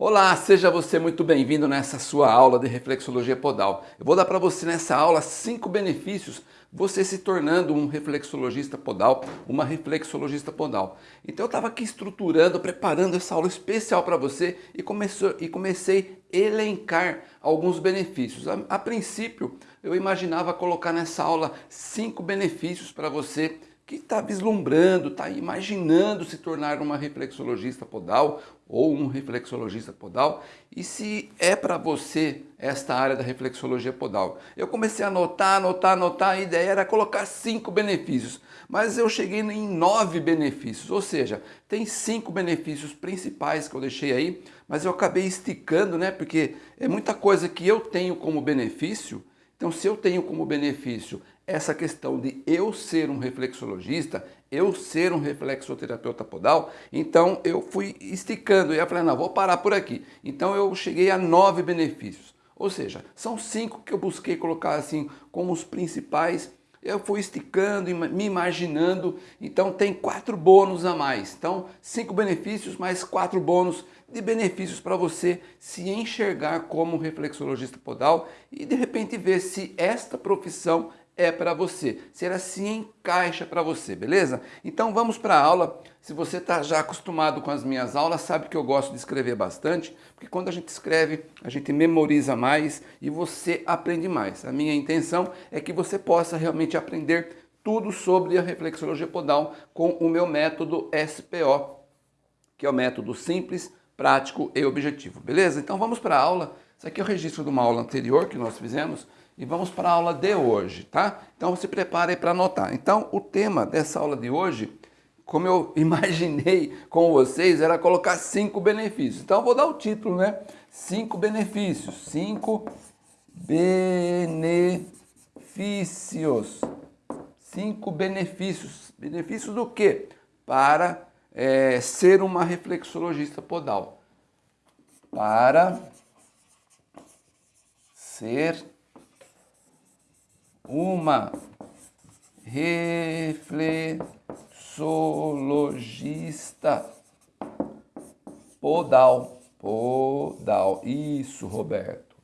Olá, seja você muito bem-vindo nessa sua aula de reflexologia podal. Eu vou dar para você nessa aula cinco benefícios você se tornando um reflexologista podal, uma reflexologista podal. Então eu estava aqui estruturando, preparando essa aula especial para você e, começou, e comecei a elencar alguns benefícios. A, a princípio eu imaginava colocar nessa aula cinco benefícios para você que está vislumbrando, está imaginando se tornar uma reflexologista podal ou um reflexologista podal e se é para você esta área da reflexologia podal. Eu comecei a anotar, anotar, anotar, a ideia era colocar cinco benefícios, mas eu cheguei em nove benefícios, ou seja, tem cinco benefícios principais que eu deixei aí, mas eu acabei esticando, né, porque é muita coisa que eu tenho como benefício, então se eu tenho como benefício essa questão de eu ser um reflexologista, eu ser um reflexoterapeuta podal, então eu fui esticando e eu falei, não, vou parar por aqui. Então eu cheguei a nove benefícios. Ou seja, são cinco que eu busquei colocar assim como os principais. Eu fui esticando, me imaginando, então tem quatro bônus a mais. Então, cinco benefícios mais quatro bônus de benefícios para você se enxergar como reflexologista podal e de repente ver se esta profissão é para você, se ela se encaixa para você, beleza? Então vamos para a aula. Se você está já acostumado com as minhas aulas, sabe que eu gosto de escrever bastante, porque quando a gente escreve, a gente memoriza mais e você aprende mais. A minha intenção é que você possa realmente aprender tudo sobre a reflexologia podal com o meu método SPO, que é o método simples, prático e objetivo, beleza? Então vamos para a aula. Isso aqui é o registro de uma aula anterior que nós fizemos e vamos para a aula de hoje, tá? Então se prepare para anotar. Então o tema dessa aula de hoje, como eu imaginei com vocês, era colocar cinco benefícios. Então eu vou dar o título, né? Cinco benefícios. Cinco benefícios. Cinco benefícios. Benefícios do quê? Para é, ser uma reflexologista podal. Para ser uma reflexologista podal. Podal. Isso, Roberto.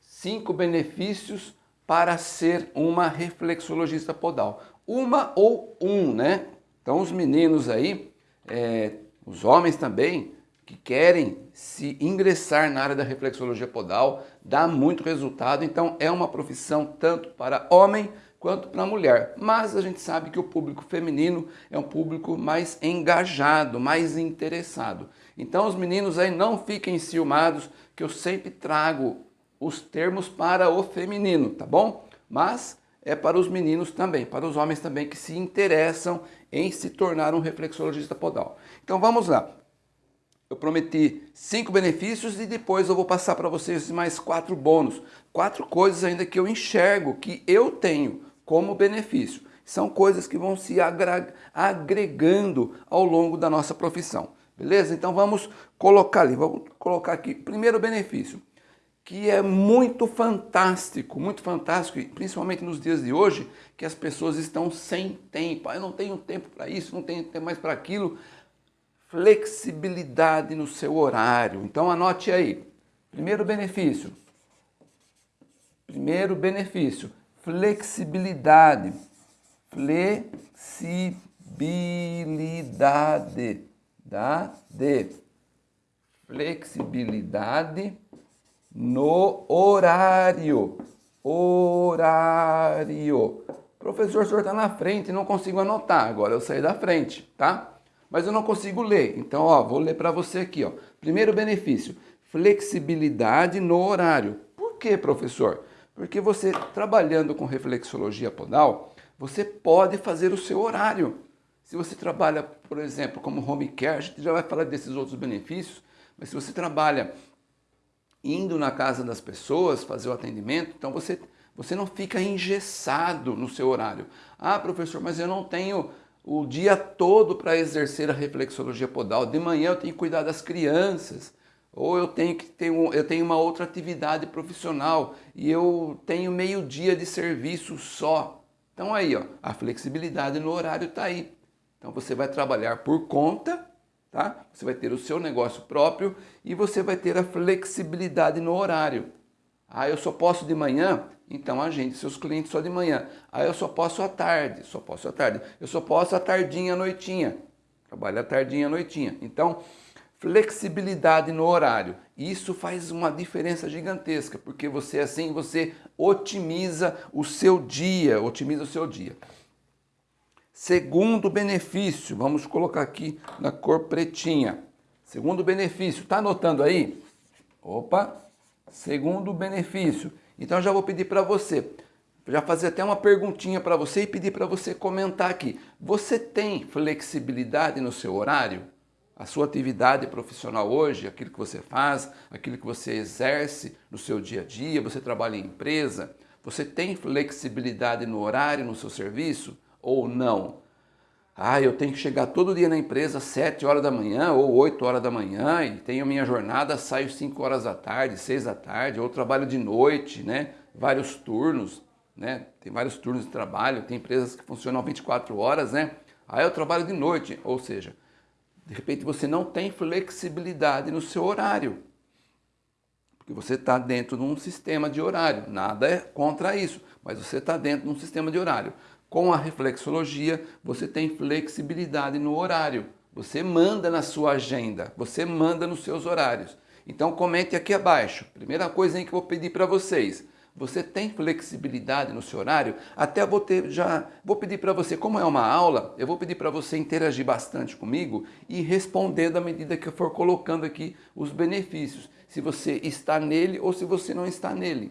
Cinco benefícios para ser uma reflexologista podal. Uma ou um, né? Então os meninos aí, é, os homens também, que querem se ingressar na área da reflexologia podal, dá muito resultado, então é uma profissão tanto para homem quanto para mulher. Mas a gente sabe que o público feminino é um público mais engajado, mais interessado. Então os meninos aí não fiquem ciumados, que eu sempre trago os termos para o feminino, tá bom? Mas é para os meninos também, para os homens também que se interessam em se tornar um reflexologista podal. Então vamos lá. Eu prometi cinco benefícios e depois eu vou passar para vocês mais quatro bônus. Quatro coisas ainda que eu enxergo, que eu tenho como benefício. São coisas que vão se agregando ao longo da nossa profissão. Beleza? Então vamos colocar ali, vamos colocar aqui. Primeiro benefício, que é muito fantástico, muito fantástico, principalmente nos dias de hoje, que as pessoas estão sem tempo. Ah, eu não tenho tempo para isso, não tenho tempo mais para aquilo flexibilidade no seu horário. Então anote aí. Primeiro benefício. Primeiro benefício, flexibilidade. Flexibilidade. Da de flexibilidade no horário. Horário. Professor, o senhor está na frente, não consigo anotar. Agora eu saí da frente, tá? Mas eu não consigo ler. Então, ó, vou ler para você aqui. Ó. Primeiro benefício, flexibilidade no horário. Por que, professor? Porque você, trabalhando com reflexologia podal, você pode fazer o seu horário. Se você trabalha, por exemplo, como home care, a gente já vai falar desses outros benefícios, mas se você trabalha indo na casa das pessoas, fazer o atendimento, então você, você não fica engessado no seu horário. Ah, professor, mas eu não tenho o dia todo para exercer a reflexologia podal. De manhã eu tenho que cuidar das crianças, ou eu tenho que ter um, eu tenho uma outra atividade profissional e eu tenho meio dia de serviço só. Então aí, ó, a flexibilidade no horário está aí. Então você vai trabalhar por conta, tá? Você vai ter o seu negócio próprio e você vai ter a flexibilidade no horário. Ah, eu só posso de manhã? Então agende seus clientes só de manhã. Ah, eu só posso à tarde, só posso à tarde. Eu só posso à tardinha, à noitinha. Trabalha à tardinha, à noitinha. Então, flexibilidade no horário. Isso faz uma diferença gigantesca, porque você assim, você otimiza o seu dia, otimiza o seu dia. Segundo benefício, vamos colocar aqui na cor pretinha. Segundo benefício, tá anotando aí? Opa! Segundo benefício. Então já vou pedir para você, já fazer até uma perguntinha para você e pedir para você comentar aqui. Você tem flexibilidade no seu horário? A sua atividade profissional hoje, aquilo que você faz, aquilo que você exerce no seu dia a dia, você trabalha em empresa, você tem flexibilidade no horário, no seu serviço ou não? Ah, eu tenho que chegar todo dia na empresa às 7 horas da manhã ou 8 horas da manhã e tenho minha jornada, saio 5 horas da tarde, 6 da tarde, ou trabalho de noite, né? Vários turnos, né? Tem vários turnos de trabalho, tem empresas que funcionam 24 horas, né? Aí eu trabalho de noite, ou seja, de repente você não tem flexibilidade no seu horário. Porque você está dentro de um sistema de horário. Nada é contra isso, mas você está dentro de um sistema de horário. Com a reflexologia, você tem flexibilidade no horário. Você manda na sua agenda, você manda nos seus horários. Então comente aqui abaixo. Primeira coisa que eu vou pedir para vocês. Você tem flexibilidade no seu horário? Até vou ter, já vou pedir para você, como é uma aula, eu vou pedir para você interagir bastante comigo e responder à medida que eu for colocando aqui os benefícios. Se você está nele ou se você não está nele.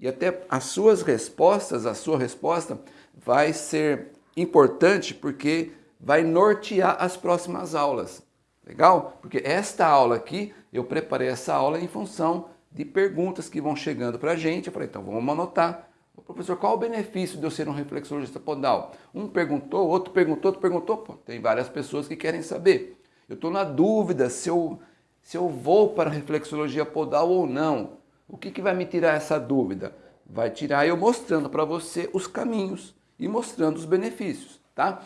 E até as suas respostas, a sua resposta vai ser importante porque vai nortear as próximas aulas. Legal? Porque esta aula aqui, eu preparei essa aula em função de perguntas que vão chegando para a gente. Eu falei, então vamos anotar. Professor, qual o benefício de eu ser um reflexologista podal? Um perguntou, outro perguntou, outro perguntou. Pô, tem várias pessoas que querem saber. Eu estou na dúvida se eu, se eu vou para reflexologia podal ou não. O que, que vai me tirar essa dúvida? Vai tirar eu mostrando para você os caminhos e mostrando os benefícios, tá?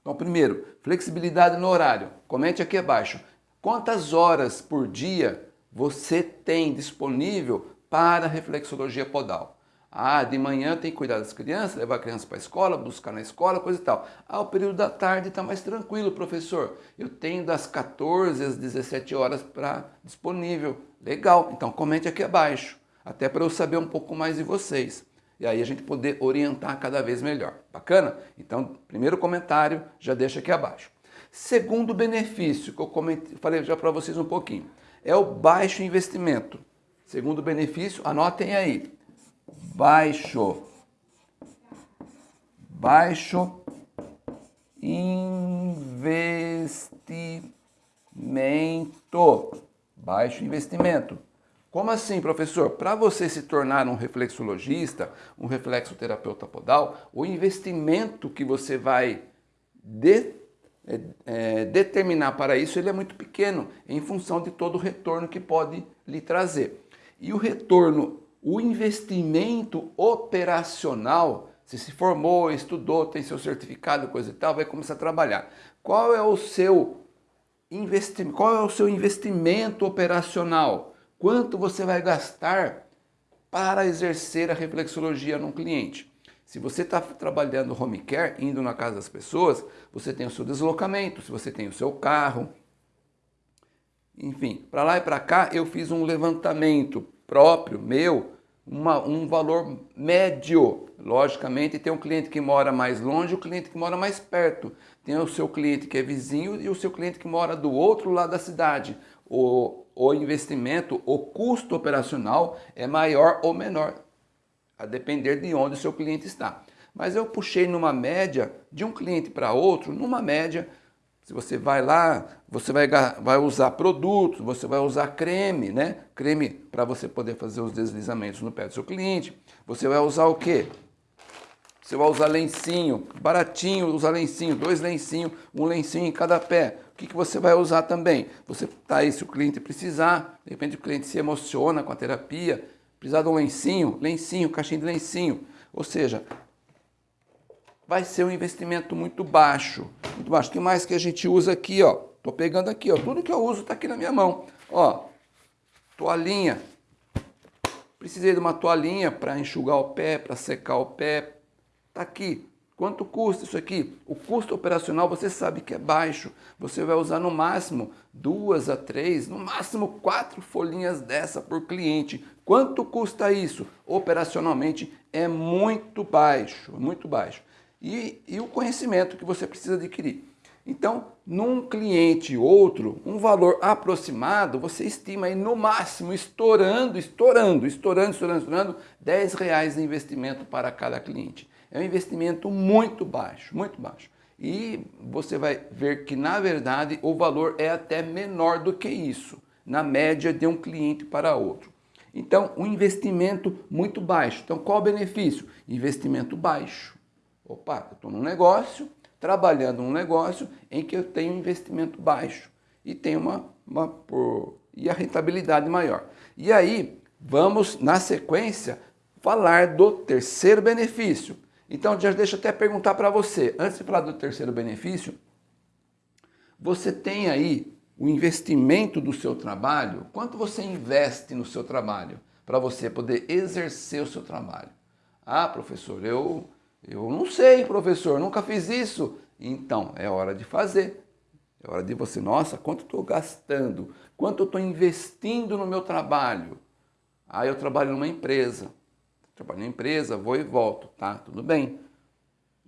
Então, primeiro, flexibilidade no horário. Comente aqui abaixo. Quantas horas por dia você tem disponível para reflexologia podal? Ah, de manhã tem que cuidar das crianças, levar a criança para a escola, buscar na escola, coisa e tal. Ah, o período da tarde está mais tranquilo, professor. Eu tenho das 14 às 17 horas para disponível. Legal, então comente aqui abaixo, até para eu saber um pouco mais de vocês e aí a gente poder orientar cada vez melhor. Bacana? Então, primeiro comentário, já deixa aqui abaixo. Segundo benefício, que eu comentei, falei já para vocês um pouquinho, é o baixo investimento. Segundo benefício, anotem aí. Baixo. Baixo investimento. Baixo investimento. Como assim, professor? Para você se tornar um reflexologista, um reflexoterapeuta podal, o investimento que você vai de, é, é, determinar para isso ele é muito pequeno, em função de todo o retorno que pode lhe trazer. E o retorno, o investimento operacional, se se formou, estudou, tem seu certificado, coisa e tal, vai começar a trabalhar. Qual é o seu investimento? Qual é o seu investimento operacional? Quanto você vai gastar para exercer a reflexologia num cliente? Se você está trabalhando home care, indo na casa das pessoas, você tem o seu deslocamento, se você tem o seu carro. Enfim, para lá e para cá eu fiz um levantamento próprio, meu, uma, um valor médio. Logicamente tem um cliente que mora mais longe o cliente que mora mais perto. Tem o seu cliente que é vizinho e o seu cliente que mora do outro lado da cidade. O, o investimento, o custo operacional é maior ou menor, a depender de onde o seu cliente está. Mas eu puxei numa média, de um cliente para outro, numa média, se você vai lá, você vai, vai usar produtos, você vai usar creme, né? Creme para você poder fazer os deslizamentos no pé do seu cliente. Você vai usar o quê? Você vai usar lencinho, baratinho, usar lencinho, dois lencinhos, um lencinho em cada pé. O que, que você vai usar também? Você está aí, se o cliente precisar, de repente o cliente se emociona com a terapia, precisar de um lencinho, lencinho, caixinha de lencinho. Ou seja, vai ser um investimento muito baixo. Muito baixo. O que mais que a gente usa aqui? Ó? Tô pegando aqui, ó, tudo que eu uso está aqui na minha mão. Ó, toalhinha. Precisei de uma toalhinha para enxugar o pé, para secar o pé. Tá aqui. Quanto custa isso aqui? O custo operacional você sabe que é baixo. Você vai usar no máximo duas a três, no máximo quatro folhinhas dessa por cliente. Quanto custa isso? Operacionalmente é muito baixo, muito baixo. E, e o conhecimento que você precisa adquirir. Então, num cliente outro, um valor aproximado, você estima aí no máximo, estourando, estourando, estourando, estourando, estourando, 10 reais de investimento para cada cliente. É um investimento muito baixo, muito baixo. E você vai ver que, na verdade, o valor é até menor do que isso, na média de um cliente para outro. Então, um investimento muito baixo. Então, qual o benefício? Investimento baixo. Opa, eu estou num negócio, trabalhando num negócio em que eu tenho investimento baixo e tenho uma, uma por, e a rentabilidade maior. E aí, vamos, na sequência, falar do terceiro benefício, então, já deixa eu até perguntar para você, antes de falar do terceiro benefício, você tem aí o investimento do seu trabalho? Quanto você investe no seu trabalho para você poder exercer o seu trabalho? Ah, professor, eu, eu não sei, professor, nunca fiz isso. Então, é hora de fazer. É hora de você, nossa, quanto estou gastando? Quanto estou investindo no meu trabalho? Ah, eu trabalho numa empresa trabalho na empresa, vou e volto, tá? Tudo bem.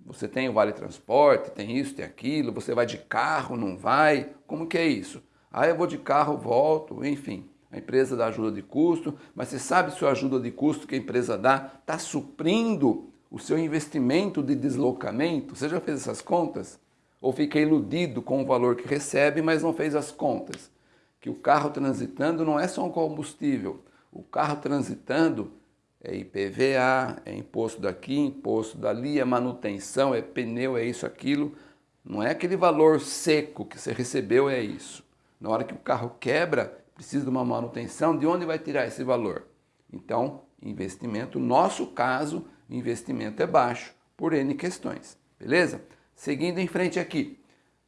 Você tem o vale transporte, tem isso, tem aquilo, você vai de carro, não vai? Como que é isso? Ah, eu vou de carro, volto, enfim. A empresa dá ajuda de custo, mas você sabe se a ajuda de custo que a empresa dá está suprindo o seu investimento de deslocamento? Você já fez essas contas? Ou fica iludido com o valor que recebe, mas não fez as contas? Que o carro transitando não é só um combustível. O carro transitando é IPVA, é imposto daqui, imposto dali, é manutenção, é pneu, é isso, aquilo. Não é aquele valor seco que você recebeu, é isso. Na hora que o carro quebra, precisa de uma manutenção, de onde vai tirar esse valor? Então, investimento, no nosso caso, investimento é baixo, por N questões, beleza? Seguindo em frente aqui,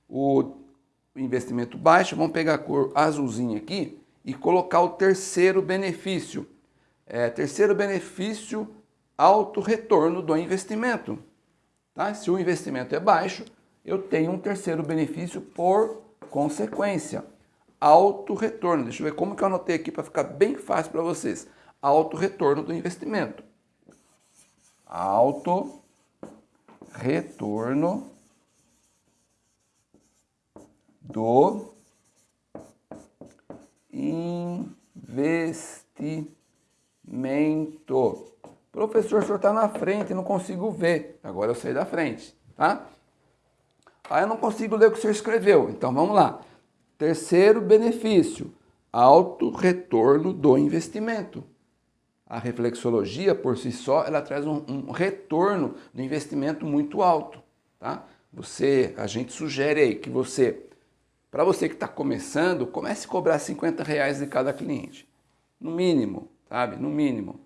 o investimento baixo, vamos pegar a cor azulzinha aqui e colocar o terceiro benefício, é, terceiro benefício, alto retorno do investimento. Tá? Se o investimento é baixo, eu tenho um terceiro benefício por consequência. Alto retorno. Deixa eu ver como que eu anotei aqui para ficar bem fácil para vocês. Alto retorno do investimento. Alto retorno do investimento mento. Professor, o senhor está na frente, não consigo ver. Agora eu saí da frente, tá? Aí eu não consigo ler o que o senhor escreveu. Então vamos lá. Terceiro benefício, alto retorno do investimento. A reflexologia, por si só, ela traz um, um retorno do investimento muito alto, tá? Você, a gente sugere aí que você, para você que está começando, comece a cobrar 50 reais de cada cliente, no mínimo, sabe? No mínimo.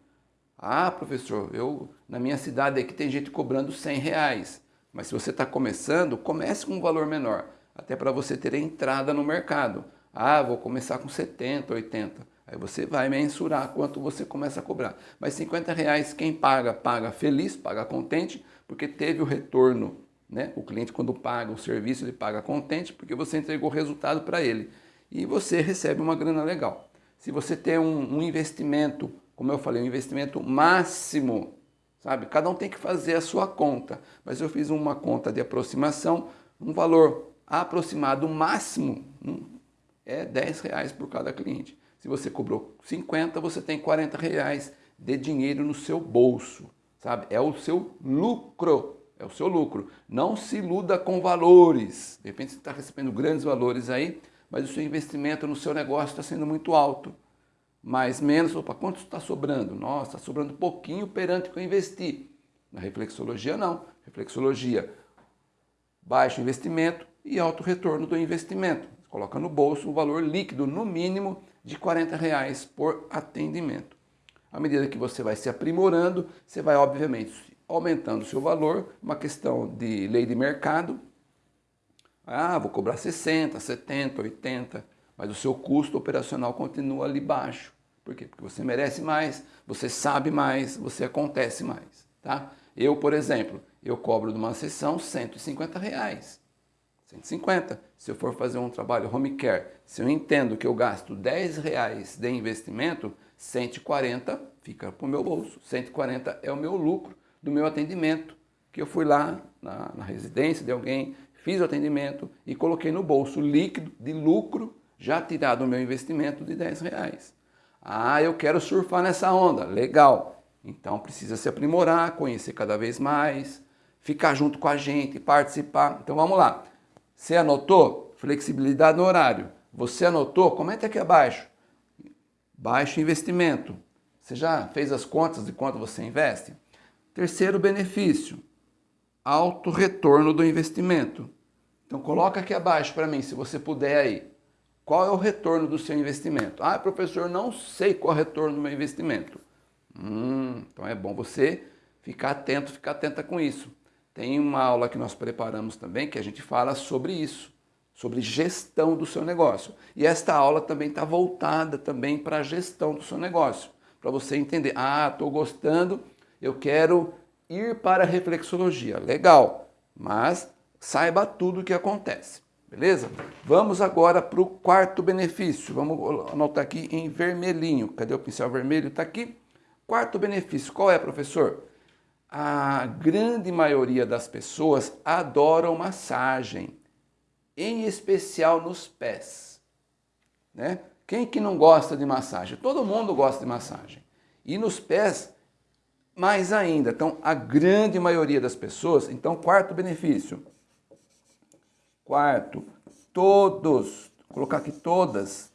Ah, professor, eu na minha cidade aqui tem gente cobrando 100 reais. Mas se você está começando, comece com um valor menor, até para você ter entrada no mercado. Ah, vou começar com 70, 80. Aí você vai mensurar quanto você começa a cobrar. Mas 50 reais quem paga, paga feliz, paga contente, porque teve o retorno. Né? O cliente quando paga o serviço, ele paga contente, porque você entregou resultado para ele. E você recebe uma grana legal. Se você tem um, um investimento, como eu falei, um investimento máximo, sabe? Cada um tem que fazer a sua conta, mas eu fiz uma conta de aproximação, um valor aproximado máximo é 10 reais por cada cliente. Se você cobrou 50, você tem 40 reais de dinheiro no seu bolso, sabe? É o seu lucro, é o seu lucro. Não se iluda com valores. De repente você está recebendo grandes valores aí, mas o seu investimento no seu negócio está sendo muito alto. Mais, menos, opa, quanto está sobrando? Nossa, está sobrando pouquinho perante o que eu investi. Na reflexologia, não. Reflexologia, baixo investimento e alto retorno do investimento. Coloca no bolso um valor líquido, no mínimo, de 40 reais por atendimento. À medida que você vai se aprimorando, você vai, obviamente, aumentando o seu valor, uma questão de lei de mercado, Ah, vou cobrar 60, 70, 80, mas o seu custo operacional continua ali baixo. Por quê? Porque você merece mais, você sabe mais, você acontece mais. Tá? Eu, por exemplo, eu cobro de uma sessão 150 reais. 150. Se eu for fazer um trabalho home care, se eu entendo que eu gasto 10 reais de investimento, 140 fica para o meu bolso. 140 é o meu lucro do meu atendimento, que eu fui lá na, na residência de alguém, fiz o atendimento e coloquei no bolso líquido de lucro já tirado do meu investimento de 10 reais. Ah, eu quero surfar nessa onda. Legal. Então precisa se aprimorar, conhecer cada vez mais, ficar junto com a gente, participar. Então vamos lá. Você anotou? Flexibilidade no horário. Você anotou? Comenta aqui abaixo. Baixo investimento. Você já fez as contas de quanto você investe? Terceiro benefício, alto retorno do investimento. Então coloca aqui abaixo para mim, se você puder aí. Qual é o retorno do seu investimento? Ah, professor, não sei qual é o retorno do meu investimento. Hum, então é bom você ficar atento, ficar atenta com isso. Tem uma aula que nós preparamos também que a gente fala sobre isso, sobre gestão do seu negócio. E esta aula também está voltada também para a gestão do seu negócio, para você entender, ah, estou gostando, eu quero ir para a reflexologia. Legal, mas saiba tudo o que acontece. Beleza? Vamos agora para o quarto benefício. Vamos anotar aqui em vermelhinho. Cadê o pincel vermelho? Está aqui. Quarto benefício. Qual é, professor? A grande maioria das pessoas adoram massagem, em especial nos pés. Né? Quem que não gosta de massagem? Todo mundo gosta de massagem. E nos pés, mais ainda. Então, a grande maioria das pessoas. Então, quarto benefício Quarto, todos, colocar aqui todas,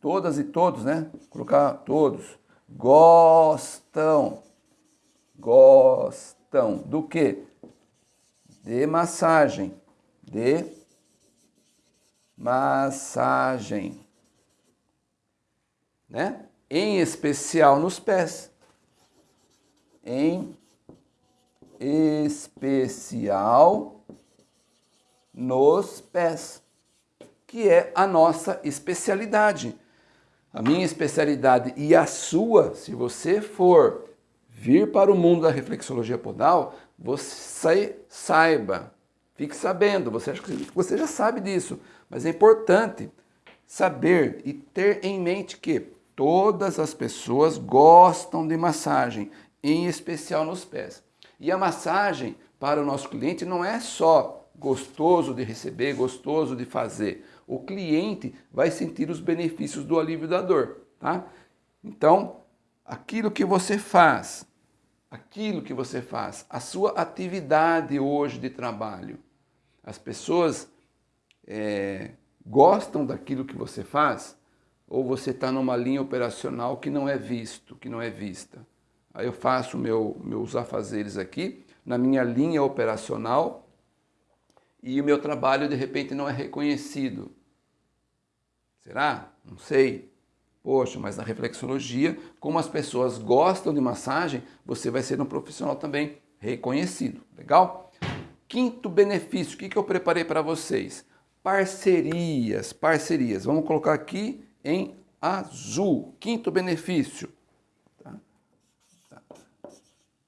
todas e todos, né? Colocar todos, gostam, gostam do que? De massagem, de massagem, né? Em especial nos pés, em especial nos pés, que é a nossa especialidade. A minha especialidade e a sua, se você for vir para o mundo da reflexologia podal, você saiba, fique sabendo, você acha que você já sabe disso, mas é importante saber e ter em mente que todas as pessoas gostam de massagem, em especial nos pés. E a massagem para o nosso cliente não é só gostoso de receber, gostoso de fazer. O cliente vai sentir os benefícios do alívio da dor, tá? Então, aquilo que você faz, aquilo que você faz, a sua atividade hoje de trabalho, as pessoas é, gostam daquilo que você faz ou você está numa linha operacional que não é visto, que não é vista. Aí eu faço meu, meus afazeres aqui na minha linha operacional e o meu trabalho de repente não é reconhecido. Será? Não sei. Poxa, mas na reflexologia, como as pessoas gostam de massagem, você vai ser um profissional também reconhecido. Legal? Quinto benefício, o que, que eu preparei para vocês? Parcerias, parcerias. Vamos colocar aqui em azul. Quinto benefício.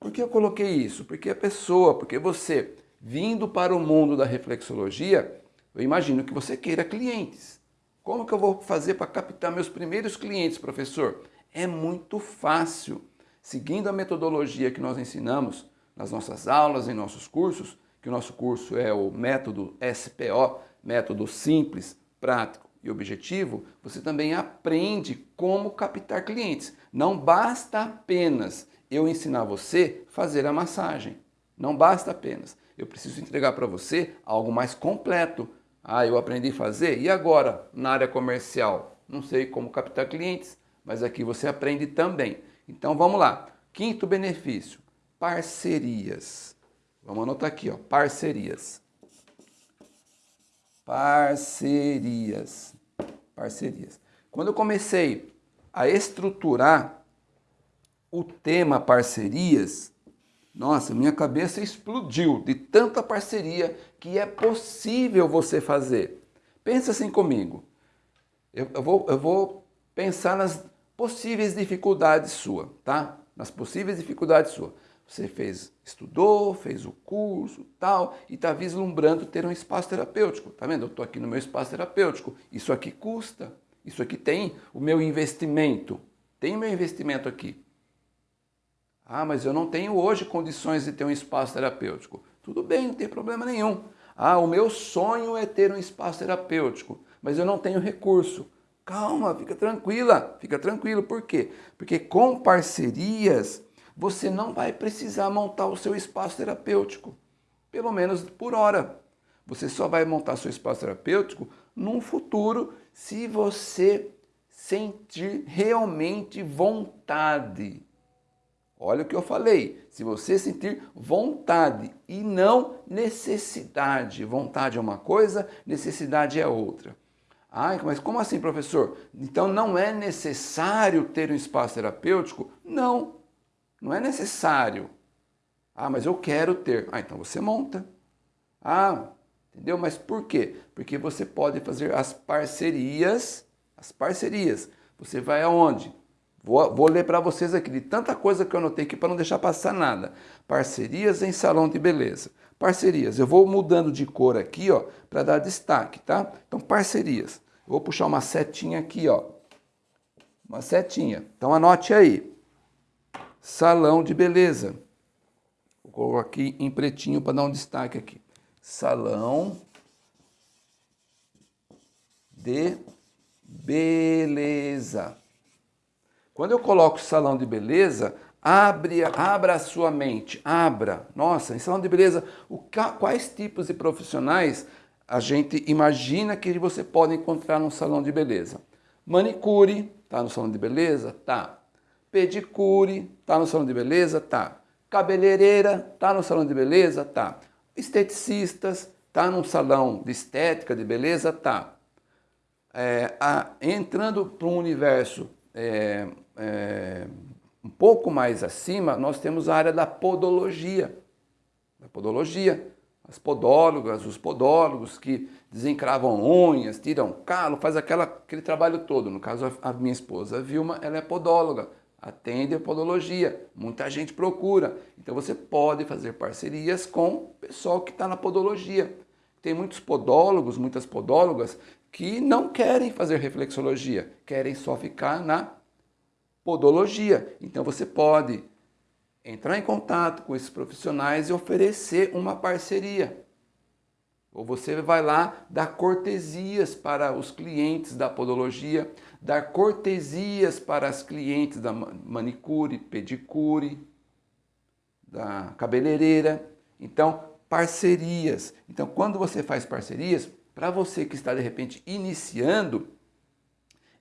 Por que eu coloquei isso? Porque a pessoa, porque você vindo para o mundo da reflexologia, eu imagino que você queira clientes. Como que eu vou fazer para captar meus primeiros clientes, professor? É muito fácil. Seguindo a metodologia que nós ensinamos nas nossas aulas, em nossos cursos, que o nosso curso é o método SPO, método simples, prático e objetivo, você também aprende como captar clientes. Não basta apenas eu ensinar você a fazer a massagem. Não basta apenas eu preciso entregar para você algo mais completo. Ah, eu aprendi a fazer, e agora na área comercial? Não sei como captar clientes, mas aqui você aprende também. Então vamos lá. Quinto benefício, parcerias. Vamos anotar aqui, ó, parcerias. Parcerias. Parcerias. Quando eu comecei a estruturar o tema parcerias, Nossa, minha cabeça explodiu de tanta parceria que é possível você fazer. Pensa assim comigo. Eu, eu, vou, eu vou pensar nas possíveis dificuldades sua, tá? Nas possíveis dificuldades sua. Você fez, estudou, fez o curso, tal, e está vislumbrando ter um espaço terapêutico. Tá vendo? Eu estou aqui no meu espaço terapêutico. Isso aqui custa. Isso aqui tem o meu investimento. Tem o meu investimento aqui. Ah, mas eu não tenho hoje condições de ter um espaço terapêutico. Tudo bem, não tem problema nenhum. Ah, o meu sonho é ter um espaço terapêutico, mas eu não tenho recurso. Calma, fica tranquila, fica tranquilo. Por quê? Porque com parcerias você não vai precisar montar o seu espaço terapêutico, pelo menos por hora. Você só vai montar seu espaço terapêutico num futuro se você sentir realmente vontade Olha o que eu falei, se você sentir vontade e não necessidade. Vontade é uma coisa, necessidade é outra. Ah, mas como assim, professor? Então não é necessário ter um espaço terapêutico? Não, não é necessário. Ah, mas eu quero ter. Ah, então você monta. Ah, entendeu? Mas por quê? Porque você pode fazer as parcerias, as parcerias. Você vai aonde? Vou, vou ler para vocês aqui de tanta coisa que eu anotei aqui para não deixar passar nada. Parcerias em salão de beleza. Parcerias. Eu vou mudando de cor aqui, ó, para dar destaque, tá? Então, parcerias. Eu vou puxar uma setinha aqui, ó. Uma setinha. Então, anote aí. Salão de beleza. Vou colocar aqui em pretinho para dar um destaque aqui. Salão de beleza. Quando eu coloco salão de beleza, abre, abra a sua mente, abra. Nossa, em salão de beleza, o, quais tipos de profissionais a gente imagina que você pode encontrar num salão de beleza? Manicure, tá no salão de beleza? Tá. Pedicure, tá no salão de beleza? Tá. Cabeleireira, tá no salão de beleza? Tá. Esteticistas, tá num salão de estética, de beleza? Tá. É, entrando para um universo é, é, um pouco mais acima, nós temos a área da podologia. Da podologia. As podólogas, os podólogos que desencravam unhas, tiram calo, faz aquela, aquele trabalho todo. No caso, a minha esposa, a Vilma, ela é podóloga, atende a podologia. Muita gente procura. Então você pode fazer parcerias com o pessoal que está na podologia. Tem muitos podólogos, muitas podólogas que não querem fazer reflexologia, querem só ficar na podologia. Então você pode entrar em contato com esses profissionais e oferecer uma parceria. Ou você vai lá dar cortesias para os clientes da podologia, dar cortesias para as clientes da manicure, pedicure, da cabeleireira. Então, parcerias. Então, quando você faz parcerias, para você que está de repente iniciando,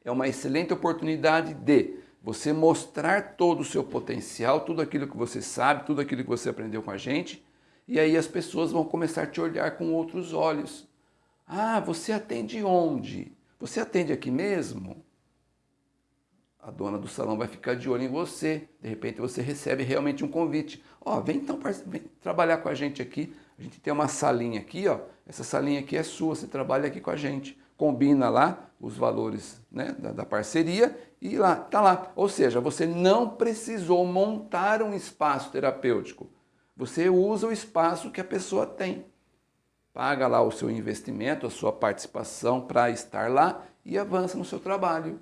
é uma excelente oportunidade de você mostrar todo o seu potencial, tudo aquilo que você sabe, tudo aquilo que você aprendeu com a gente, e aí as pessoas vão começar a te olhar com outros olhos. Ah, você atende onde? Você atende aqui mesmo? A dona do salão vai ficar de olho em você. De repente você recebe realmente um convite. Ó, oh, vem então vem trabalhar com a gente aqui. A gente tem uma salinha aqui, ó. Essa salinha aqui é sua, você trabalha aqui com a gente combina lá os valores né, da, da, parceria e lá está lá. Ou seja, você não precisou montar um espaço terapêutico. Você usa o espaço que a pessoa tem. Paga lá o seu investimento, a sua participação para estar lá e avança no seu trabalho.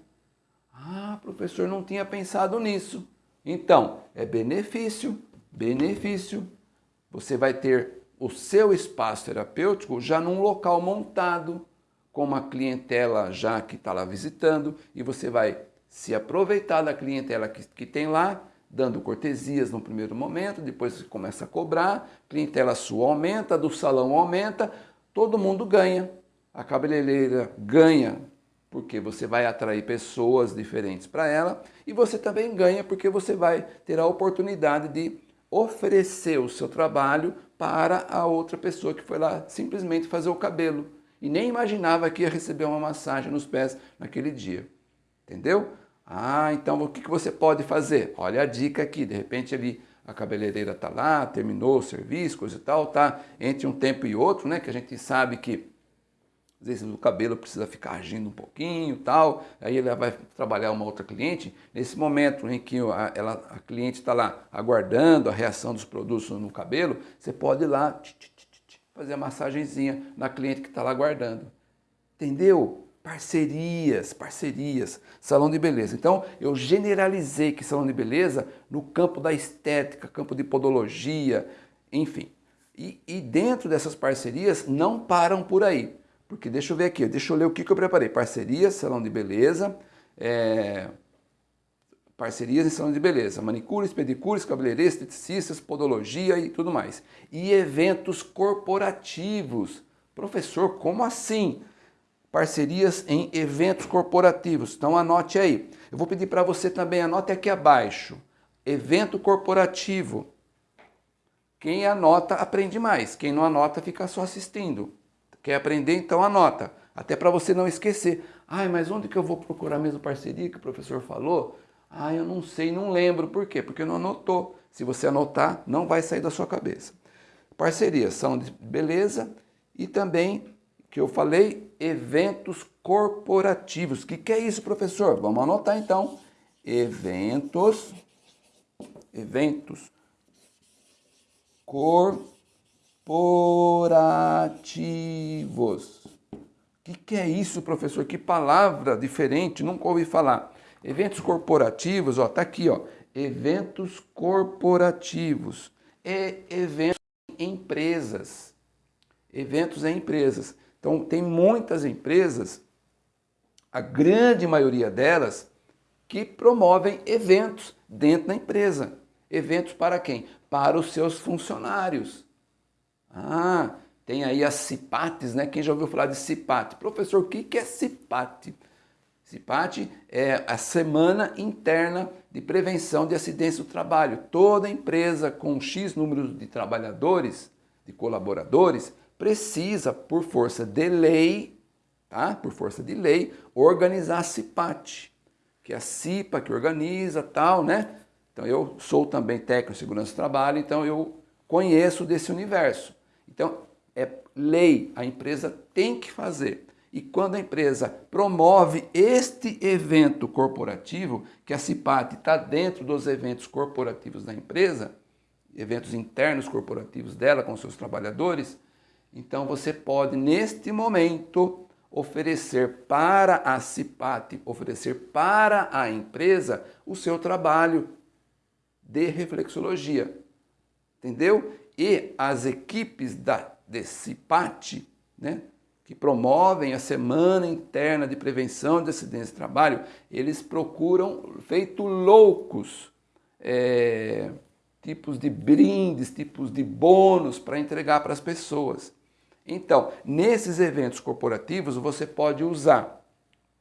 Ah, professor, não tinha pensado nisso. Então, é benefício, benefício. Você vai ter o seu espaço terapêutico já num local montado, com uma clientela já que está lá visitando e você vai se aproveitar da clientela que, que tem lá, dando cortesias no primeiro momento, depois começa a cobrar, clientela sua aumenta, do salão aumenta, todo mundo ganha. A cabeleireira ganha porque você vai atrair pessoas diferentes para ela e você também ganha porque você vai ter a oportunidade de oferecer o seu trabalho para a outra pessoa que foi lá simplesmente fazer o cabelo e nem imaginava que ia receber uma massagem nos pés naquele dia. Entendeu? Ah, então o que você pode fazer? Olha a dica aqui, de repente ali a cabeleireira está lá, terminou o serviço, coisa e tal, tá entre um tempo e outro, né, que a gente sabe que às vezes o cabelo precisa ficar agindo um pouquinho tal, aí ela vai trabalhar uma outra cliente. Nesse momento em que a, ela, a cliente está lá aguardando a reação dos produtos no cabelo, você pode ir lá fazer a massagenzinha na cliente que está lá aguardando. Entendeu? Parcerias, parcerias, salão de beleza. Então, eu generalizei que salão de beleza no campo da estética, campo de podologia, enfim. E, e dentro dessas parcerias não param por aí. Porque deixa eu ver aqui, deixa eu ler o que, que eu preparei. Parcerias, salão de beleza, é, parcerias em salão de beleza, manicures, pedicures, cabeleireiros, esteticistas, podologia e tudo mais. E eventos corporativos. Professor, como assim? Parcerias em eventos corporativos. Então anote aí. Eu vou pedir para você também, anote aqui abaixo. Evento corporativo. Quem anota aprende mais, quem não anota fica só assistindo. Quer aprender? Então anota. Até para você não esquecer. Ai, mas onde que eu vou procurar a mesma parceria que o professor falou? Ah, eu não sei, não lembro. Por quê? Porque não anotou. Se você anotar, não vai sair da sua cabeça. Parcerias são de beleza e também, que eu falei, eventos corporativos. O que, que é isso, professor? Vamos anotar então. Eventos, eventos corporativos. O que, que é isso, professor? Que palavra diferente, nunca ouvi falar. Eventos corporativos, ó, tá aqui, ó. Eventos corporativos. É eventos em empresas. Eventos em empresas. Então, tem muitas empresas, a grande maioria delas, que promovem eventos dentro da empresa. Eventos para quem? Para os seus funcionários. Ah, tem aí as CIPATs, né? Quem já ouviu falar de CIPAT? Professor, o que é CIPAT? CIPAT é a Semana Interna de Prevenção de Acidentes do Trabalho. Toda empresa com X número de trabalhadores, de colaboradores, precisa, por força de lei, tá? por força de lei, organizar a CIPAT, que é a CIPA que organiza tal, né? Então eu sou também técnico de segurança do trabalho, então eu conheço desse universo. Então, é lei, a empresa tem que fazer. E quando a empresa promove este evento corporativo, que a CIPAT está dentro dos eventos corporativos da empresa, eventos internos corporativos dela com seus trabalhadores, então você pode, neste momento, oferecer para a CIPAT, oferecer para a empresa o seu trabalho de reflexologia. Entendeu? e as equipes da DECIPAT, né, que promovem a Semana Interna de Prevenção de Acidentes de Trabalho, eles procuram, feito loucos, é, tipos de brindes, tipos de bônus para entregar para as pessoas. Então, nesses eventos corporativos, você pode usar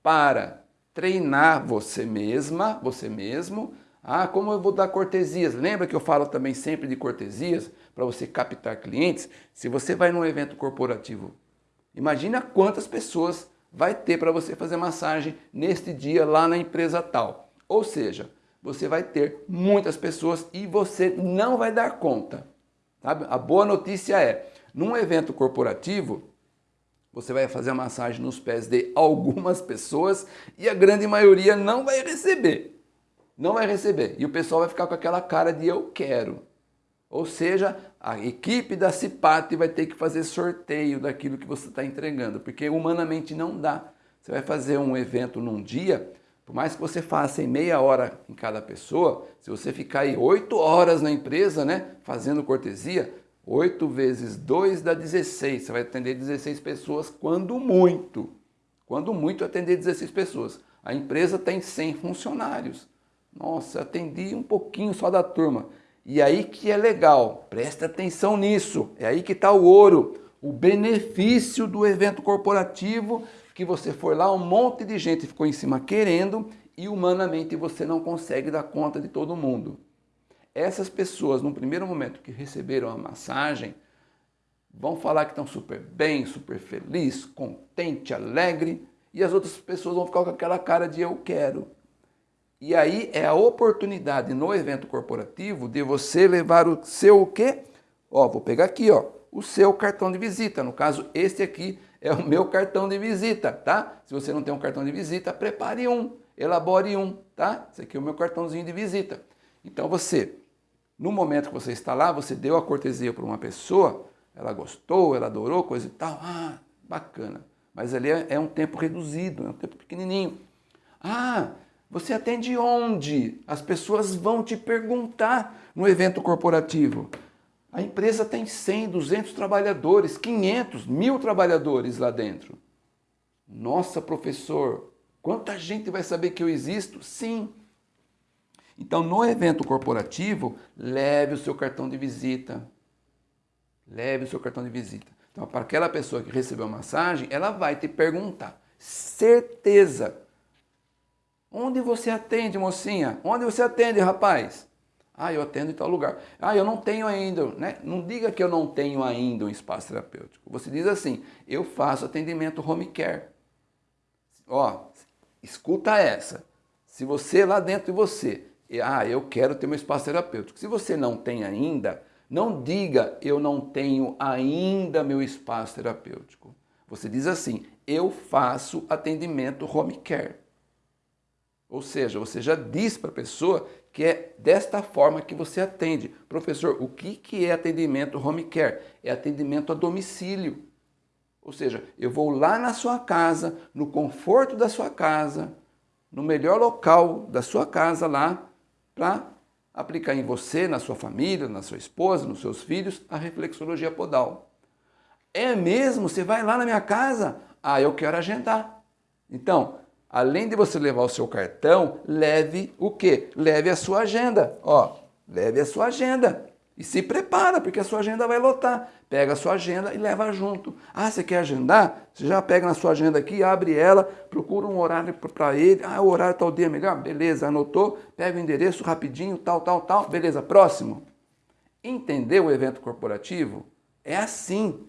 para treinar você mesma, você mesmo, ah, como eu vou dar cortesias? Lembra que eu falo também sempre de cortesias para você captar clientes? Se você vai num evento corporativo, imagina quantas pessoas vai ter para você fazer massagem neste dia lá na empresa tal. Ou seja, você vai ter muitas pessoas e você não vai dar conta. Sabe? A boa notícia é, num evento corporativo, você vai fazer a massagem nos pés de algumas pessoas e a grande maioria não vai receber não vai receber. E o pessoal vai ficar com aquela cara de eu quero. Ou seja, a equipe da CIPAT vai ter que fazer sorteio daquilo que você está entregando, porque humanamente não dá. Você vai fazer um evento num dia, por mais que você faça em meia hora em cada pessoa, se você ficar aí oito horas na empresa, né, fazendo cortesia, 8 vezes 2 dá 16. Você vai atender 16 pessoas quando muito. Quando muito atender 16 pessoas. A empresa tem 100 funcionários. Nossa, atendi um pouquinho só da turma. E aí que é legal, presta atenção nisso, é aí que está o ouro, o benefício do evento corporativo, que você foi lá, um monte de gente ficou em cima querendo e humanamente você não consegue dar conta de todo mundo. Essas pessoas, no primeiro momento que receberam a massagem, vão falar que estão super bem, super feliz, contente, alegre, e as outras pessoas vão ficar com aquela cara de eu quero. E aí é a oportunidade no evento corporativo de você levar o seu o quê? Ó, vou pegar aqui, ó, o seu cartão de visita. No caso, este aqui é o meu cartão de visita, tá? Se você não tem um cartão de visita, prepare um, elabore um, tá? Esse aqui é o meu cartãozinho de visita. Então você, no momento que você está lá, você deu a cortesia para uma pessoa, ela gostou, ela adorou, coisa e tal, ah, bacana. Mas ali é, é um tempo reduzido, é um tempo pequenininho. Ah, você atende onde? As pessoas vão te perguntar no evento corporativo. A empresa tem 100, 200 trabalhadores, 500, mil trabalhadores lá dentro. Nossa, professor, quanta gente vai saber que eu existo? Sim. Então, no evento corporativo, leve o seu cartão de visita. Leve o seu cartão de visita. Então, para aquela pessoa que recebeu a massagem, ela vai te perguntar. Certeza Onde você atende, mocinha? Onde você atende, rapaz? Ah, eu atendo em tal lugar. Ah, eu não tenho ainda, né? Não diga que eu não tenho ainda um espaço terapêutico. Você diz assim, eu faço atendimento home care. Ó, escuta essa. Se você lá dentro de você, ah, eu quero ter meu espaço terapêutico. Se você não tem ainda, não diga eu não tenho ainda meu espaço terapêutico. Você diz assim, eu faço atendimento home care. Ou seja, você já diz para a pessoa que é desta forma que você atende. Professor, o que, que é atendimento home care? É atendimento a domicílio. Ou seja, eu vou lá na sua casa, no conforto da sua casa, no melhor local da sua casa lá, para aplicar em você, na sua família, na sua esposa, nos seus filhos, a reflexologia podal. É mesmo? Você vai lá na minha casa? Ah, eu quero agendar. Então, além de você levar o seu cartão, leve o quê? Leve a sua agenda. Ó, leve a sua agenda. E se prepara, porque a sua agenda vai lotar. Pega a sua agenda e leva junto. Ah, você quer agendar? Você já pega na sua agenda aqui, abre ela, procura um horário para ele. Ah, o horário tal dia melhor? Beleza, anotou. Pega o endereço rapidinho, tal, tal, tal. Beleza, próximo. Entendeu o evento corporativo? É assim.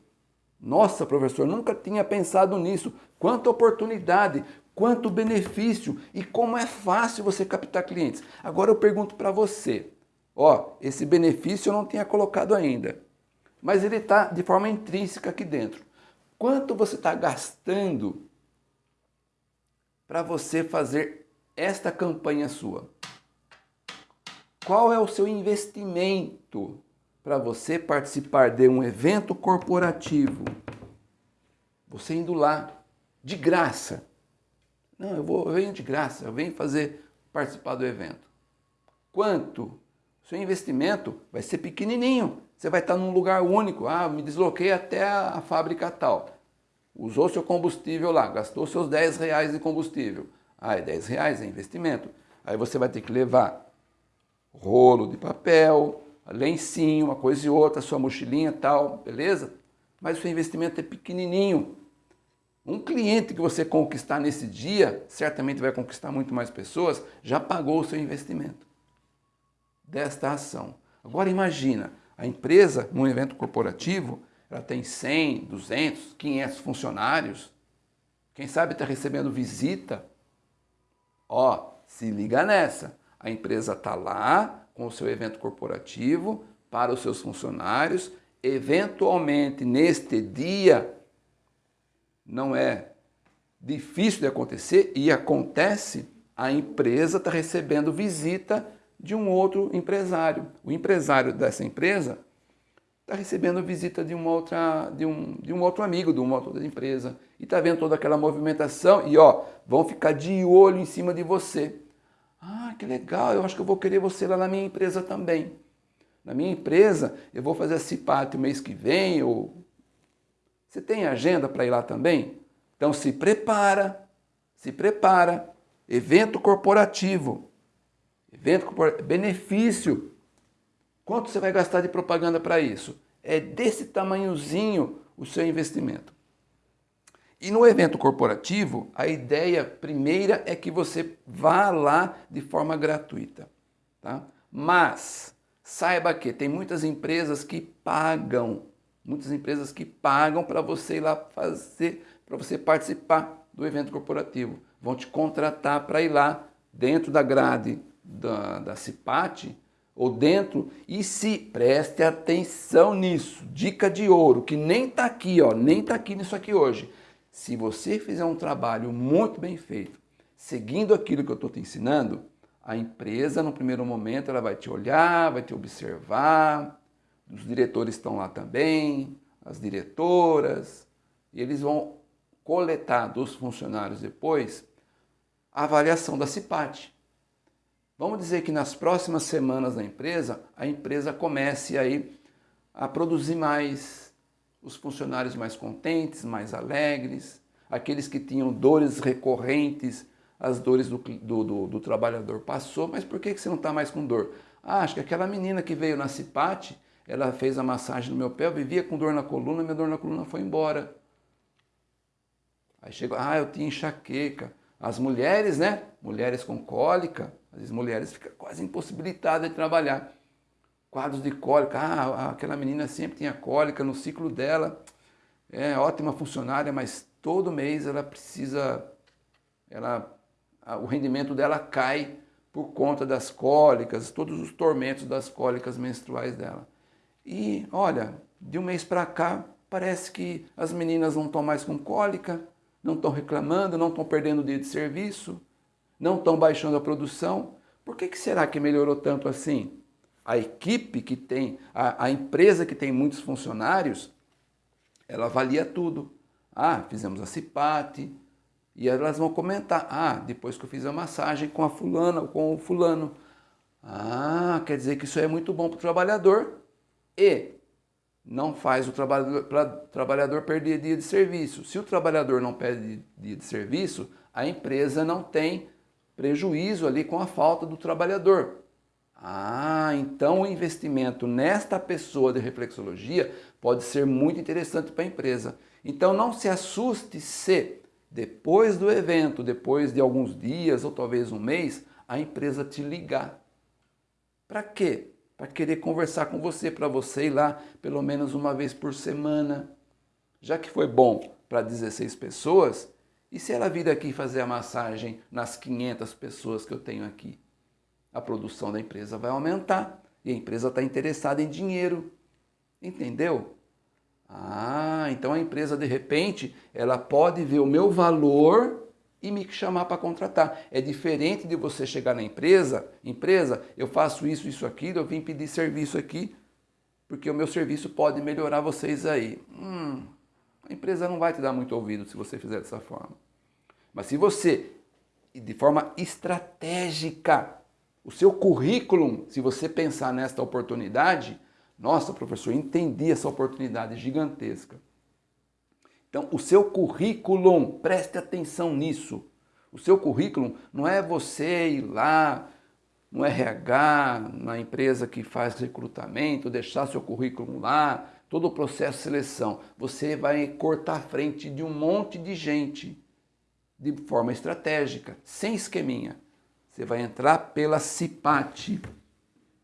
Nossa, professor, nunca tinha pensado nisso. Quanta oportunidade, quanto benefício e como é fácil você captar clientes. Agora eu pergunto para você, ó, esse benefício eu não tinha colocado ainda, mas ele está de forma intrínseca aqui dentro. Quanto você está gastando para você fazer esta campanha sua? Qual é o seu investimento para você participar de um evento corporativo? Você indo lá de graça não, eu, vou, eu venho de graça, eu venho fazer, participar do evento. Quanto? Seu investimento vai ser pequenininho. Você vai estar num lugar único. Ah, me desloquei até a fábrica tal. Usou seu combustível lá, gastou seus 10 reais de combustível. Ah, é 10 reais, é investimento. Aí você vai ter que levar rolo de papel, lencinho, uma coisa e outra, sua mochilinha tal, beleza? Mas o seu investimento é pequenininho. Um cliente que você conquistar nesse dia, certamente vai conquistar muito mais pessoas, já pagou o seu investimento desta ação. Agora imagina, a empresa, num evento corporativo, ela tem 100, 200, 500 funcionários, quem sabe está recebendo visita. Ó, se liga nessa, a empresa está lá com o seu evento corporativo para os seus funcionários, eventualmente neste dia não é difícil de acontecer e acontece, a empresa está recebendo visita de um outro empresário. O empresário dessa empresa está recebendo visita de, uma outra, de, um, de um outro amigo, de uma outra empresa, e está vendo toda aquela movimentação e ó, vão ficar de olho em cima de você. Ah, que legal, eu acho que eu vou querer você lá na minha empresa também. Na minha empresa, eu vou fazer a CIPAT o mês que vem, ou você tem agenda para ir lá também? Então se prepara, se prepara. Evento corporativo. Evento benefício. Quanto você vai gastar de propaganda para isso? É desse tamanhozinho o seu investimento. E no evento corporativo, a ideia primeira é que você vá lá de forma gratuita. Tá? Mas saiba que tem muitas empresas que pagam muitas empresas que pagam para você ir lá fazer, para você participar do evento corporativo. Vão te contratar para ir lá dentro da grade da, da CIPAT, ou dentro, e se preste atenção nisso, dica de ouro, que nem está aqui, ó, nem está aqui nisso aqui hoje. Se você fizer um trabalho muito bem feito, seguindo aquilo que eu estou te ensinando, a empresa, no primeiro momento, ela vai te olhar, vai te observar, os diretores estão lá também, as diretoras, e eles vão coletar dos funcionários depois a avaliação da CIPAT. Vamos dizer que nas próximas semanas da empresa, a empresa comece aí a produzir mais, os funcionários mais contentes, mais alegres, aqueles que tinham dores recorrentes, as dores do, do, do, do trabalhador passou, mas por que, que você não está mais com dor? Ah, acho que aquela menina que veio na CIPAT, ela fez a massagem no meu pé, eu vivia com dor na coluna, minha dor na coluna foi embora. Aí chegou, ah, eu tinha enxaqueca. As mulheres, né? Mulheres com cólica, as mulheres ficam quase impossibilitadas de trabalhar. Quadros de cólica, ah, aquela menina sempre tinha cólica no ciclo dela, é ótima funcionária, mas todo mês ela precisa, ela, o rendimento dela cai por conta das cólicas, todos os tormentos das cólicas menstruais dela. E olha, de um mês para cá, parece que as meninas não estão mais com cólica, não estão reclamando, não estão perdendo dia de serviço, não estão baixando a produção. Por que, que será que melhorou tanto assim? A equipe que tem, a, a empresa que tem muitos funcionários, ela avalia tudo. Ah, fizemos a CIPAT, e elas vão comentar, ah, depois que eu fiz a massagem com a fulana ou com o fulano. Ah, quer dizer que isso é muito bom para o trabalhador e não faz o trabalhador, trabalhador perder dia de serviço. Se o trabalhador não perde dia de serviço, a empresa não tem prejuízo ali com a falta do trabalhador. Ah, então o investimento nesta pessoa de reflexologia pode ser muito interessante para a empresa. Então não se assuste se depois do evento, depois de alguns dias ou talvez um mês, a empresa te ligar. Para quê? para querer conversar com você, para você ir lá pelo menos uma vez por semana. Já que foi bom para 16 pessoas, e se ela vir aqui fazer a massagem nas 500 pessoas que eu tenho aqui? A produção da empresa vai aumentar e a empresa está interessada em dinheiro. Entendeu? Ah, então a empresa de repente ela pode ver o meu valor e me chamar para contratar. É diferente de você chegar na empresa, empresa, eu faço isso, isso, aquilo, eu vim pedir serviço aqui, porque o meu serviço pode melhorar vocês aí. Hum, a empresa não vai te dar muito ouvido se você fizer dessa forma. Mas se você, de forma estratégica, o seu currículo, se você pensar nesta oportunidade, nossa, professor, entendi essa oportunidade gigantesca. Então, o seu currículo, preste atenção nisso. O seu currículo não é você ir lá no RH, na empresa que faz recrutamento, deixar seu currículo lá, todo o processo de seleção. Você vai cortar a frente de um monte de gente de forma estratégica, sem esqueminha. Você vai entrar pela CIPAT,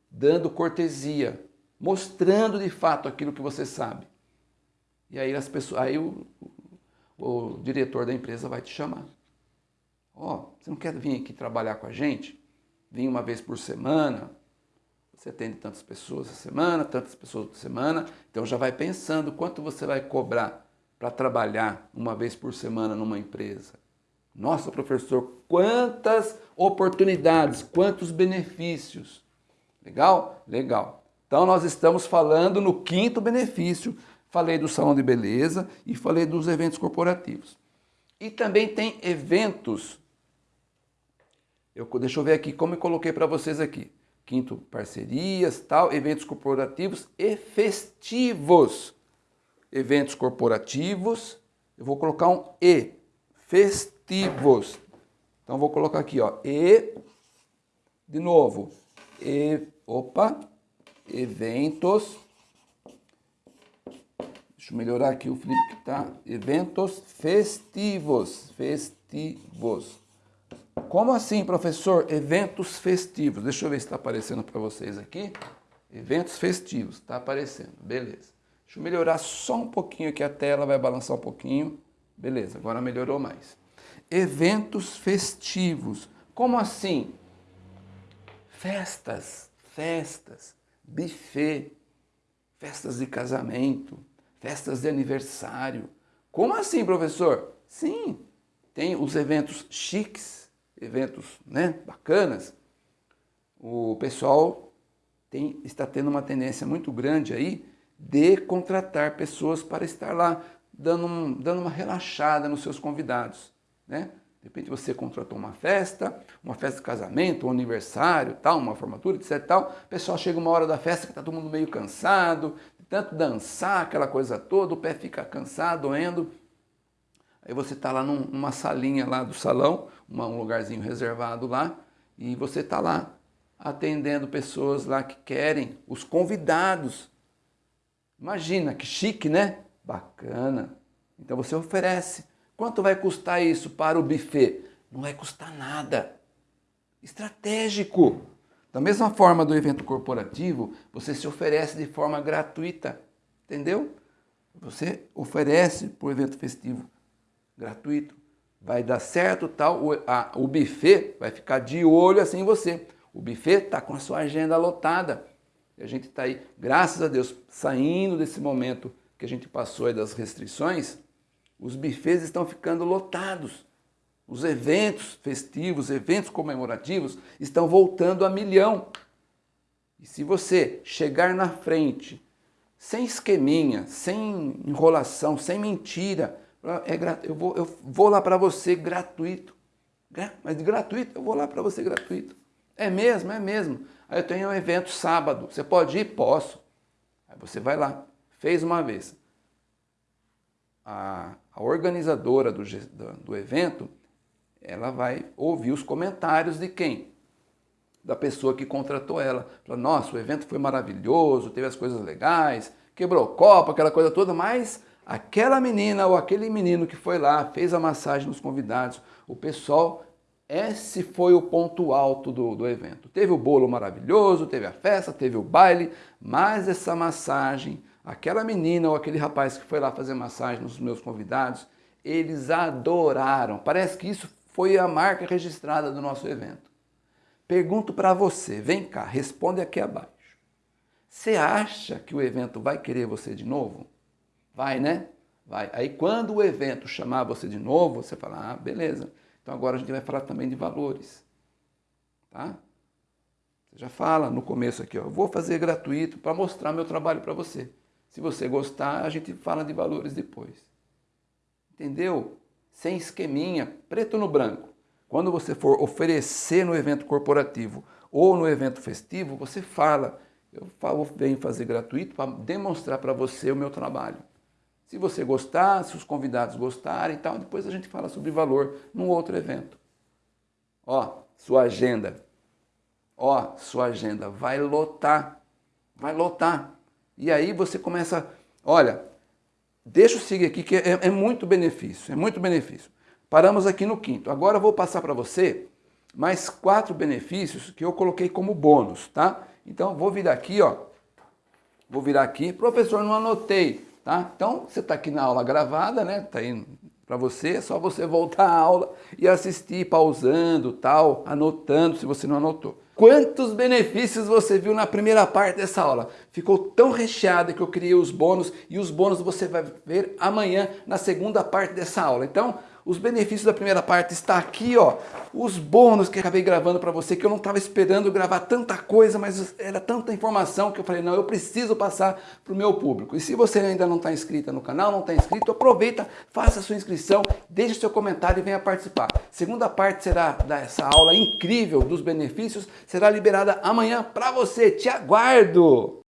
dando cortesia, mostrando de fato aquilo que você sabe. E aí as pessoas, aí o, o diretor da empresa vai te chamar. Ó, oh, você não quer vir aqui trabalhar com a gente? Vim uma vez por semana, você atende tantas pessoas a semana, tantas pessoas por semana, então já vai pensando quanto você vai cobrar para trabalhar uma vez por semana numa empresa. Nossa, professor, quantas oportunidades, quantos benefícios. Legal? Legal. Então nós estamos falando no quinto benefício falei do salão de beleza e falei dos eventos corporativos. E também tem eventos, eu, deixa eu ver aqui como eu coloquei para vocês aqui. Quinto, parcerias, tal, eventos corporativos e festivos. Eventos corporativos, eu vou colocar um E, festivos. Então vou colocar aqui, ó, E, de novo, E, opa, eventos Deixa eu melhorar aqui o flip que tá. Eventos festivos. Festivos. Como assim, professor? Eventos festivos. Deixa eu ver se está aparecendo para vocês aqui. Eventos festivos. Está aparecendo. Beleza. Deixa eu melhorar só um pouquinho aqui a tela. Vai balançar um pouquinho. Beleza, agora melhorou mais. Eventos festivos. Como assim? Festas, festas, buffet, festas de casamento, festas de aniversário. Como assim, professor? Sim, tem os eventos chiques, eventos né, bacanas. O pessoal tem, está tendo uma tendência muito grande aí de contratar pessoas para estar lá, dando, um, dando uma relaxada nos seus convidados. Né? De repente você contratou uma festa, uma festa de casamento, um aniversário, tal, uma formatura, etc. Tal. O pessoal chega uma hora da festa que está todo mundo meio cansado, tanto dançar, aquela coisa toda, o pé fica cansado, doendo. Aí você está lá num, numa salinha lá do salão, uma, um lugarzinho reservado lá, e você está lá atendendo pessoas lá que querem, os convidados. Imagina, que chique, né? Bacana. Então você oferece Quanto vai custar isso para o buffet? Não vai custar nada. Estratégico. Da mesma forma do evento corporativo, você se oferece de forma gratuita. Entendeu? Você oferece para o evento festivo gratuito. Vai dar certo tal, o, a, o buffet vai ficar de olho assim em você. O buffet está com a sua agenda lotada. E a gente está aí, graças a Deus, saindo desse momento que a gente passou aí das restrições, os bufês estão ficando lotados. Os eventos festivos, eventos comemorativos estão voltando a milhão. E se você chegar na frente, sem esqueminha, sem enrolação, sem mentira, é, eu, vou, eu vou lá para você gratuito. Mas gratuito, eu vou lá para você gratuito. É mesmo, é mesmo. Aí eu tenho um evento sábado, você pode ir? Posso. Aí você vai lá, fez uma vez a, a organizadora do, do, evento, ela vai ouvir os comentários de quem? Da pessoa que contratou ela. Fala, nossa, o evento foi maravilhoso, teve as coisas legais, quebrou copo, aquela coisa toda, mas aquela menina ou aquele menino que foi lá, fez a massagem nos convidados, o pessoal, esse foi o ponto alto do, do evento. Teve o bolo maravilhoso, teve a festa, teve o baile, mas essa massagem aquela menina ou aquele rapaz que foi lá fazer massagem nos meus convidados, eles adoraram. Parece que isso foi a marca registrada do nosso evento. Pergunto para você, vem cá, responde aqui abaixo. Você acha que o evento vai querer você de novo? Vai, né? Vai. Aí quando o evento chamar você de novo, você fala, ah, beleza. Então agora a gente vai falar também de valores. Tá? Você já fala no começo aqui, ó, vou fazer gratuito para mostrar meu trabalho para você. Se você gostar, a gente fala de valores depois. Entendeu? Sem esqueminha, preto no branco. Quando você for oferecer no evento corporativo ou no evento festivo, você fala, eu venho fazer gratuito para demonstrar para você o meu trabalho. Se você gostar, se os convidados gostarem e tal, depois a gente fala sobre valor num outro evento. Ó, sua agenda. Ó, sua agenda vai lotar. Vai lotar. E aí você começa, olha, deixa eu seguir aqui que é, é muito benefício, é muito benefício. Paramos aqui no quinto. Agora eu vou passar para você mais quatro benefícios que eu coloquei como bônus, tá? Então vou virar aqui, ó. Vou virar aqui. Professor, não anotei, tá? Então você está aqui na aula gravada, né? Tá aí para você, é só você voltar à aula e assistir pausando, tal, anotando se você não anotou. Quantos benefícios você viu na primeira parte dessa aula? Ficou tão recheada que eu criei os bônus e os bônus você vai ver amanhã na segunda parte dessa aula. Então, os benefícios da primeira parte está aqui, ó. Os bônus que acabei gravando para você, que eu não estava esperando gravar tanta coisa, mas era tanta informação que eu falei, não, eu preciso passar para o meu público. E se você ainda não está inscrita no canal, não está inscrito, aproveita, faça a sua inscrição, deixe seu comentário e venha participar. Segunda parte será dessa aula incrível dos benefícios, será liberada amanhã para você. Te aguardo!